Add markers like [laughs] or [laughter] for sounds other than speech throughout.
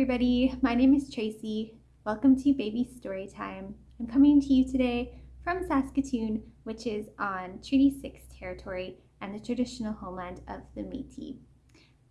everybody. My name is Tracy. Welcome to Baby Storytime. I'm coming to you today from Saskatoon, which is on Treaty 6 territory and the traditional homeland of the Métis.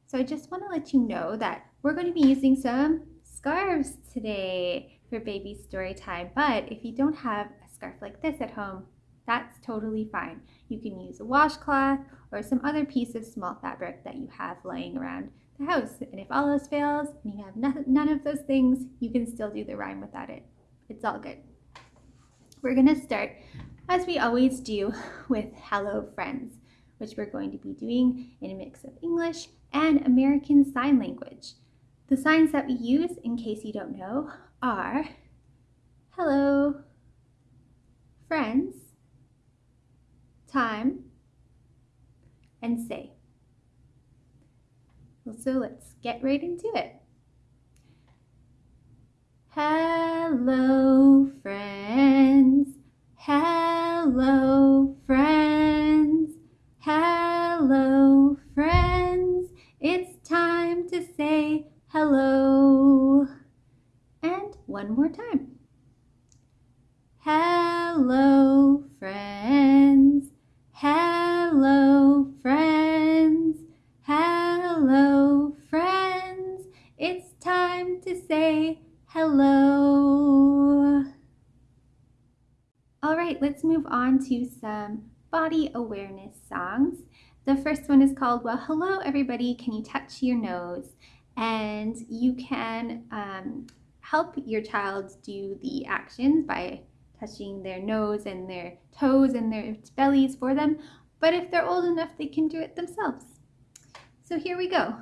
So I just want to let you know that we're going to be using some scarves today for Baby Storytime. But if you don't have a scarf like this at home, that's totally fine. You can use a washcloth or some other piece of small fabric that you have laying around the house. And if all else fails and you have none of those things, you can still do the rhyme without it. It's all good. We're going to start, as we always do, [laughs] with hello friends, which we're going to be doing in a mix of English and American Sign Language. The signs that we use, in case you don't know, are hello, friends, time, and say. So let's get right into it. Hello, friends. Hello, friends. Hello, friends. It's time to say hello. And one more time. Hello, friends. Hello, friends. Hello, friends. It's time to say hello. All right, let's move on to some body awareness songs. The first one is called Well, Hello, Everybody. Can you touch your nose? And you can um, help your child do the actions by touching their nose and their toes and their bellies for them. But if they're old enough, they can do it themselves. So here we go.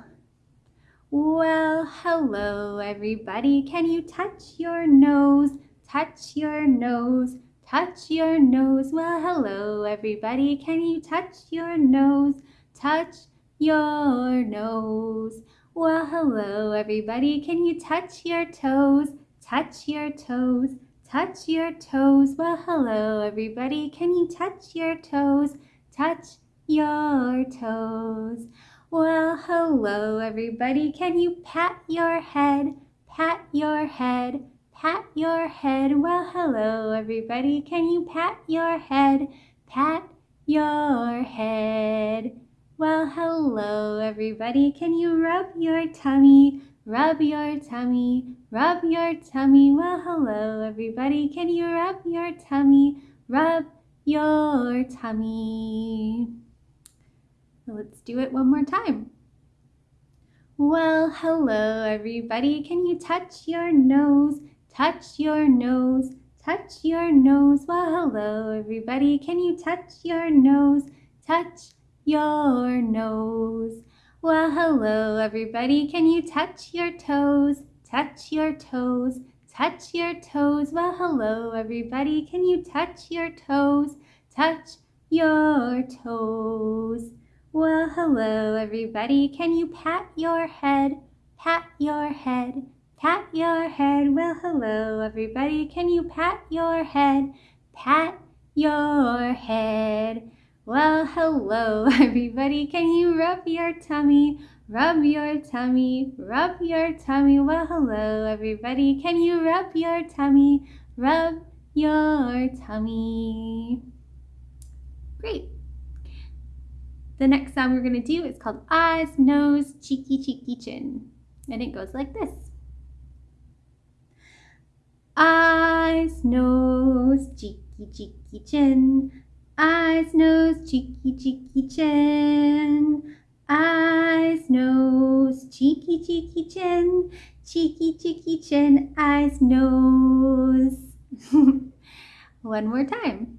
Well, hello everybody. Can you touch your nose? Touch your nose. Touch your nose. Well, hello everybody. Can you touch your nose? Touch your nose. Well, hello everybody. Can you touch your toes? Touch your toes. Touch your toes. Well, hello everybody. Can you touch your toes? Touch your toes. Well, hello everybody. Can you pat your head? Pat your head. Pat your head. Well, hello everybody. Can you pat your head? Pat your head. Well, hello everybody. Can you rub your tummy? Rub your tummy, rub your tummy. Well, hello everybody. Can you rub your tummy? Rub your tummy. Let's do it one more time. Well, hello everybody. Can you touch your nose? Touch your nose, touch your nose. Well, hello everybody. Can you touch your nose? Touch your nose. Well, hello everybody. Can you touch your toes? Touch your toes. Touch your toes. Well, hello everybody. Can you touch your toes? Touch your toes. Well, hello everybody. Can you pat your head? Pat your head. Pat your head. Well, hello everybody. Can you pat your head? Pat your head. Well, hello [laughs] everybody. Can you rub your tummy? Rub your tummy, rub your tummy. Well, hello everybody. Can you rub your tummy? Rub your tummy. Great. The next sound we're going to do is called eyes, nose, cheeky, cheeky, chin. And it goes like this. Eyes, nose, cheeky, cheeky, chin eyes, nose, cheeky, cheeky, chin. Eyes, nose, cheeky, cheeky, chin. Cheeky, cheeky, chin, eyes, nose. [laughs] One more time.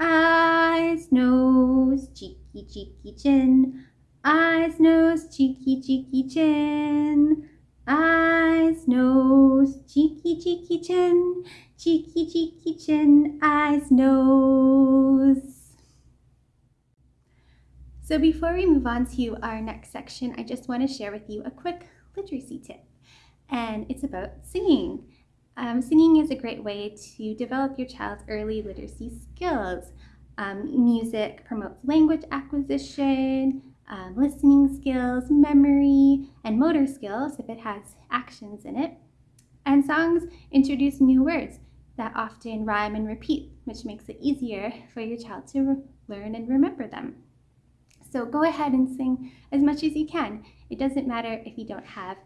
Eyes, nose, cheeky, cheeky, chin. Eyes, nose, cheeky, cheeky, chin. Eyes, nose, cheeky, cheeky, chin cheeky, cheeky chin, eyes, nose. So before we move on to our next section, I just want to share with you a quick literacy tip. And it's about singing. Um, singing is a great way to develop your child's early literacy skills. Um, music promotes language acquisition, um, listening skills, memory, and motor skills if it has actions in it. And songs introduce new words that often rhyme and repeat, which makes it easier for your child to learn and remember them. So go ahead and sing as much as you can. It doesn't matter if you don't have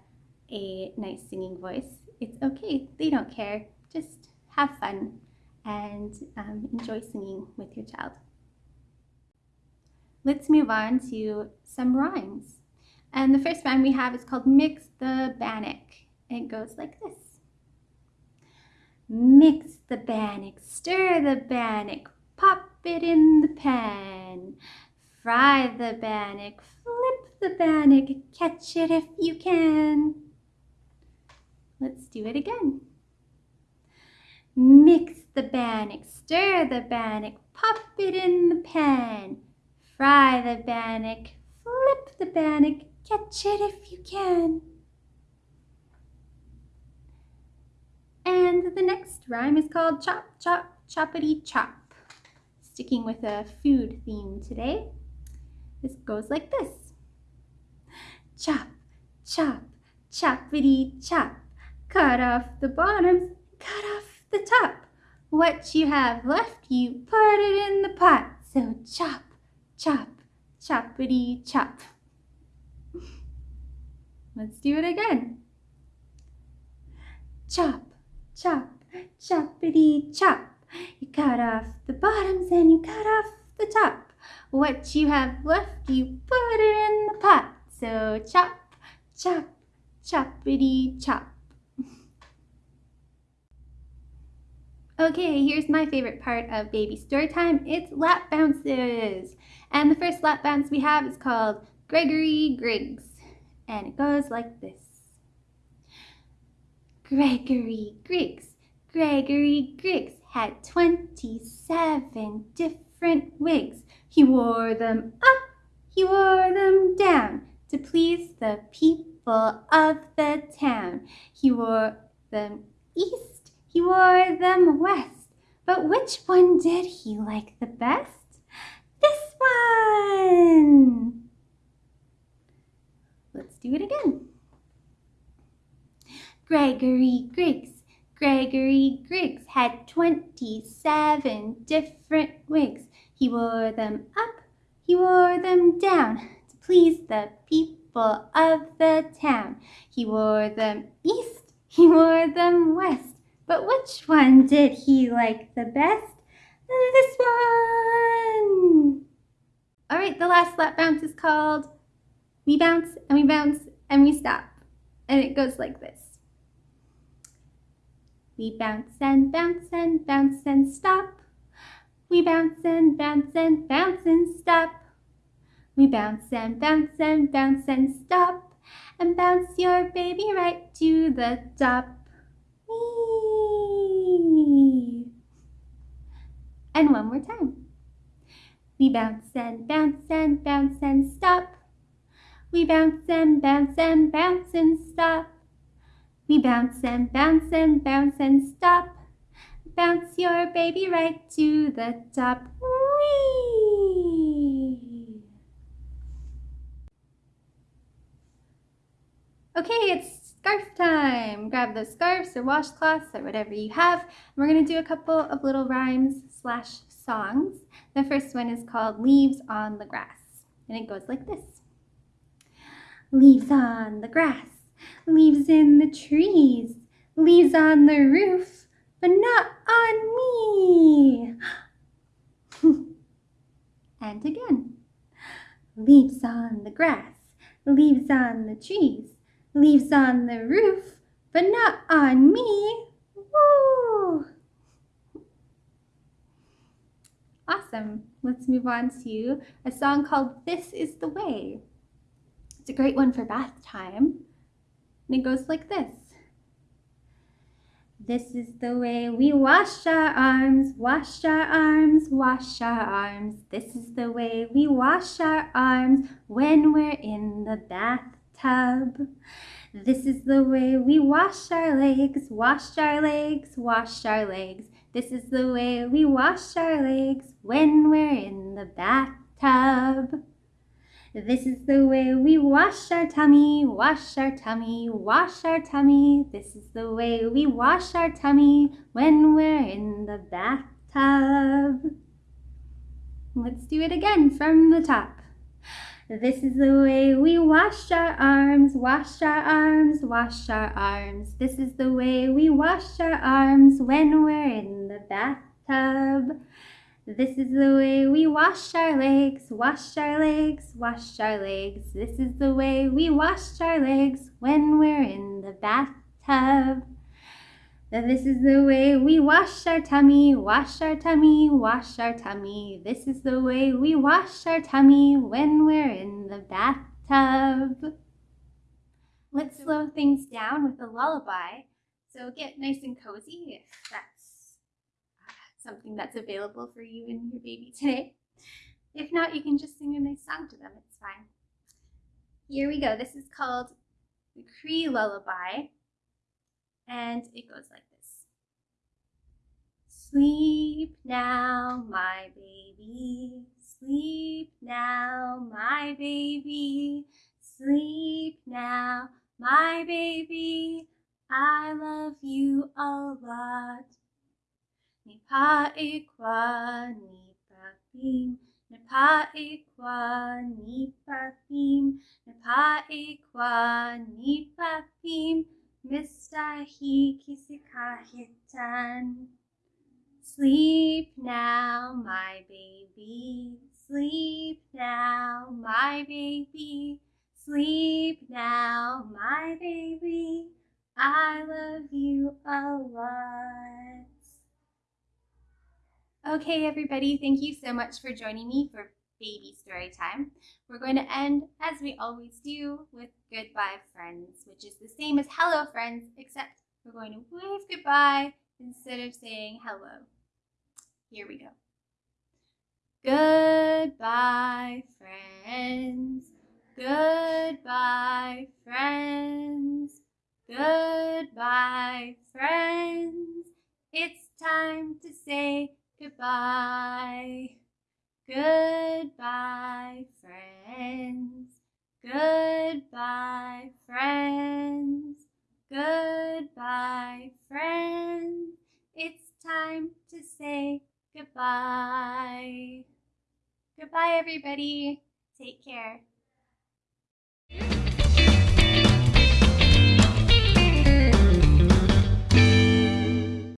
a nice singing voice. It's okay. They don't care. Just have fun and um, enjoy singing with your child. Let's move on to some rhymes. And the first rhyme we have is called Mix the Bannock. It goes like this. Mix the bannock, stir the bannock, pop it in the pan. Fry the bannock, flip the bannock, catch it if you can. Let's do it again. Mix the bannock, stir the bannock, pop it in the pan. Fry the bannock, flip the bannock, catch it if you can. And the next rhyme is called Chop, Chop, Choppity Chop. Sticking with a food theme today. This goes like this. Chop, chop, choppity chop. Cut off the bottoms, cut off the top. What you have left, you put it in the pot. So chop, chop, choppity chop. Let's do it again. Chop, chop, choppity chop. You cut off the bottoms and you cut off the top. What you have left, you put it in the pot. So chop, chop, choppity chop. Okay, here's my favorite part of baby story time. It's lap bounces. And the first lap bounce we have is called Gregory Griggs. And it goes like this. Gregory Griggs, Gregory Griggs had 27 different wigs. He wore them up, he wore them down to please the people of the town. He wore them east, he wore them west. But which one did he like the best? This one! Let's do it again. Gregory Griggs. Gregory Griggs had 27 different wigs. He wore them up, he wore them down to please the people of the town. He wore them east, he wore them west. But which one did he like the best? This one! All right, the last lap bounce is called We Bounce and We Bounce and We Stop. And it goes like this. We bounce and bounce and bounce and stop. We bounce and bounce and bounce and stop. We bounce and bounce and bounce and stop. And bounce your baby right to the top. And one more time. We bounce and bounce and bounce and stop. We bounce and bounce and bounce and stop. We bounce and bounce and bounce and stop. Bounce your baby right to the top. Okay, it's scarf time. Grab those scarves or washcloths or whatever you have. And We're going to do a couple of little rhymes slash songs. The first one is called Leaves on the Grass. And it goes like this. Leaves on the grass leaves in the trees, leaves on the roof, but not on me. [laughs] and again, leaves on the grass, leaves on the trees, leaves on the roof, but not on me. Woo! Awesome. Let's move on to a song called This Is the Way. It's a great one for bath time. And it goes like this. This is the way we wash our arms, wash our arms, wash our arms. This is the way we wash our arms when we're in the bathtub. This is the way we wash our legs, wash our legs, wash our legs. This is the way we wash our legs when we're in the bathtub. This is the way we wash our tummy, wash our tummy, wash our tummy. This is the way we wash our tummy when we're in the bathtub. Let's do it again from the top. This is the way we wash our arms, wash our arms, wash our arms. This is the way we wash our arms when we're in the bathtub. This is the way we wash our legs, wash our legs, wash our legs. This is the way we wash our legs when we're in the bathtub. This is the way we wash our tummy, wash our tummy, wash our tummy. This is the way we wash our tummy when we're in the bathtub. Let's slow things down with a lullaby. So get nice and cozy if that's uh, something that's available for you and your baby today. If not, you can just sing a nice song to them. It's fine. Here we go. This is called the Cree Lullaby and it goes like this. Sleep now, my baby, sleep now, my baby, sleep now, my baby, I love you a lot. Nipa ikwa, nipa bim, nipa ikwa, nipa bim, nipa ikwa, nipa bim, Mistahi kisikahitan. Sleep now, my baby. Sleep now, my baby. Sleep now, my baby. I love you a lot. Okay, everybody, thank you so much for joining me for baby story time. We're going to end, as we always do, with goodbye friends, which is the same as hello friends, except we're going to wave goodbye instead of saying hello. Here we go. Goodbye friends, goodbye friends, goodbye friends. It's time to say goodbye. Goodbye, friends. Goodbye, friends. Goodbye, friends. It's time to say goodbye. Goodbye, everybody. Take care.